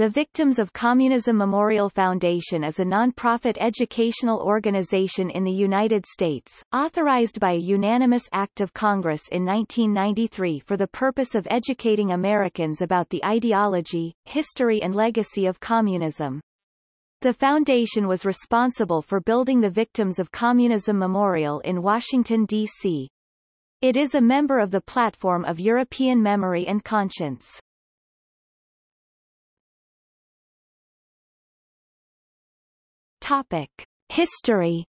The Victims of Communism Memorial Foundation is a nonprofit educational organization in the United States, authorized by a unanimous act of Congress in 1993 for the purpose of educating Americans about the ideology, history and legacy of communism. The foundation was responsible for building the Victims of Communism Memorial in Washington, D.C. It is a member of the Platform of European Memory and Conscience. Topic. History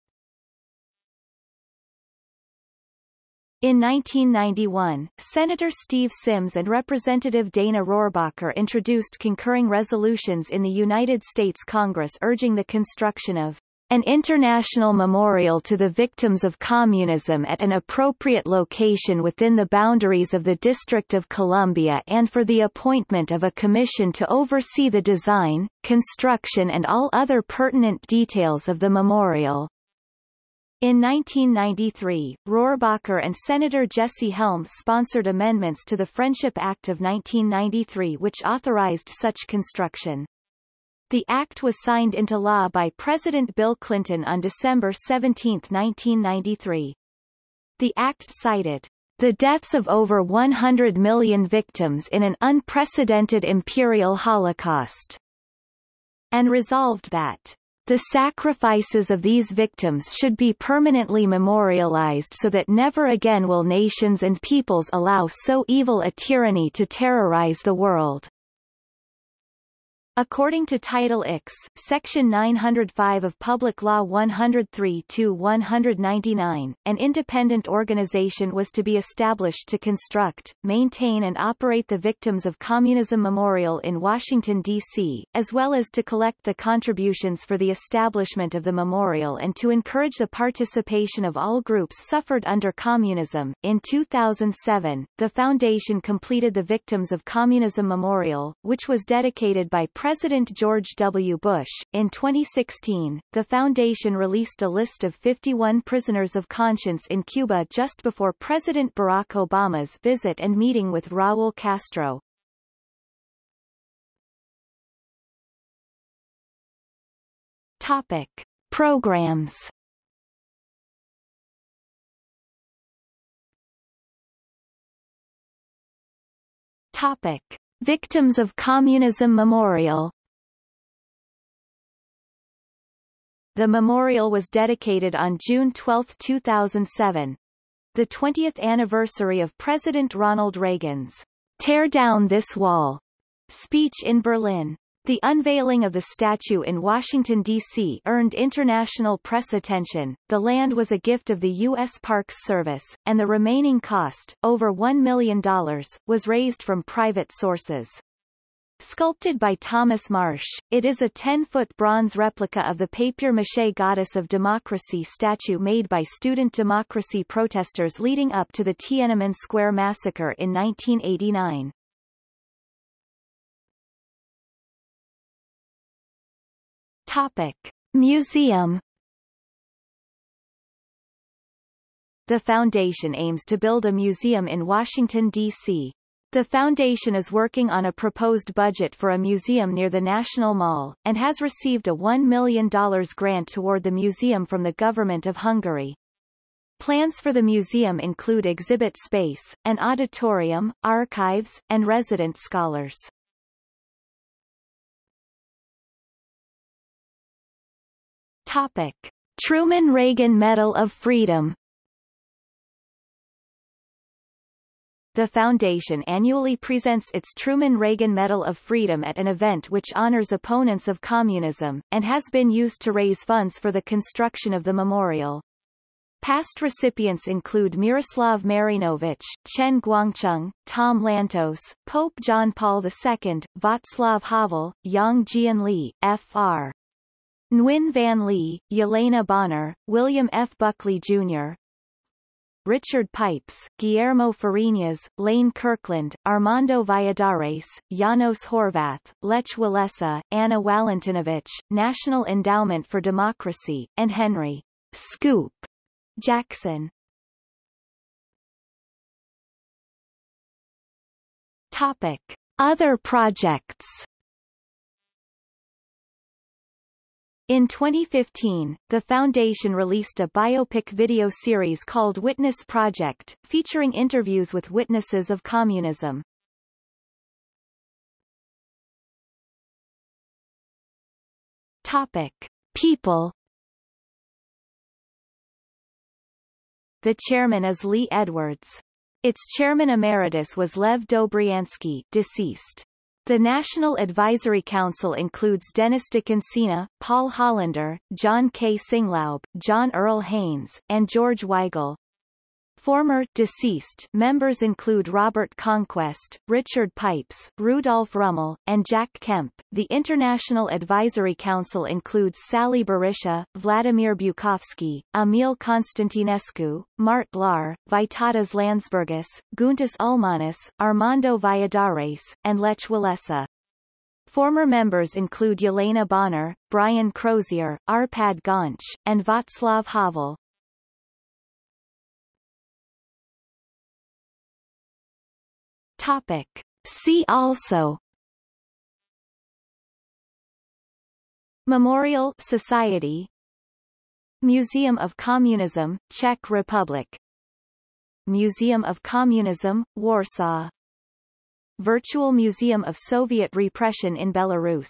In 1991, Senator Steve Symms and Representative Dana Rohrabacher introduced concurring resolutions in the United States Congress urging the construction of an international memorial to the victims of communism at an appropriate location within the boundaries of the District of Columbia and for the appointment of a commission to oversee the design, construction and all other pertinent details of the memorial. In 1993, Rohrabacher and Senator Jesse Helms sponsored amendments to the Friendship Act of 1993 which authorized such construction. The act was signed into law by President Bill Clinton on December 17, 1993. The act cited the deaths of over 100 million victims in an unprecedented imperial holocaust, and resolved that the sacrifices of these victims should be permanently memorialized so that never again will nations and peoples allow so evil a tyranny to terrorize the world. According to Title X, Section 905 of Public Law 103-199, an independent organization was to be established to construct, maintain and operate the Victims of Communism Memorial in Washington, D.C., as well as to collect the contributions for the establishment of the memorial and to encourage the participation of all groups suffered under communism. In 2007, the foundation completed the Victims of Communism Memorial, which was dedicated by President President George W. Bush. In 2016, the foundation released a list of 51 prisoners of conscience in Cuba just before President Barack Obama's visit and meeting with Raul Castro. Topic. Programs Topic. Victims of Communism Memorial The memorial was dedicated on June 12, 2007, the 20th anniversary of President Ronald Reagan's Tear Down This Wall speech in Berlin. The unveiling of the statue in Washington, D.C. earned international press attention. The land was a gift of the U.S. Parks Service, and the remaining cost, over $1 million, was raised from private sources. Sculpted by Thomas Marsh, it is a 10-foot bronze replica of the papier-mâché Goddess of Democracy statue made by student democracy protesters leading up to the Tiananmen Square massacre in 1989. Topic. Museum The foundation aims to build a museum in Washington, D.C. The foundation is working on a proposed budget for a museum near the National Mall, and has received a $1 million grant toward the museum from the government of Hungary. Plans for the museum include exhibit space, an auditorium, archives, and resident scholars. Topic. Truman Reagan Medal of Freedom The foundation annually presents its Truman Reagan Medal of Freedom at an event which honors opponents of communism, and has been used to raise funds for the construction of the memorial. Past recipients include Miroslav Marinovich, Chen Guangcheng, Tom Lantos, Pope John Paul II, Václav Havel, Yang Jianli, Fr. Nguyen Van Ly, Yelena Bonner, William F. Buckley, Jr., Richard Pipes, Guillermo Fariñas, Lane Kirkland, Armando Valladares, Janos Horvath, Lech Walesa, Anna Walentynowicz, National Endowment for Democracy, and Henry Scoop Jackson. Topic. Other projects In 2015, the foundation released a biopic video series called Witness Project, featuring interviews with witnesses of communism. Topic. People The chairman is Lee Edwards. Its chairman emeritus was Lev Dobriansky deceased. The National Advisory Council includes Dennis DeConcini, Paul Hollander, John K. Singlaub, John Earl Haynes, and George Weigel. Former deceased members include Robert Conquest, Richard Pipes, Rudolf Rummel, and Jack Kemp. The International Advisory Council includes Sali Berisha, Vladimir Bukovsky, Emil Constantinescu, Mart Laar, Vytautas Landsbergis, Guntis Ulmanis, Armando Valladares, and Lech Walesa. Former members include Yelena Bonner, Brian Crozier, Arpad Göncz, and Václav Havel. Topic. See also. Memorial Society. Museum of Communism, Czech Republic. Museum of Communism, Warsaw. Virtual Museum of Soviet Repression in Belarus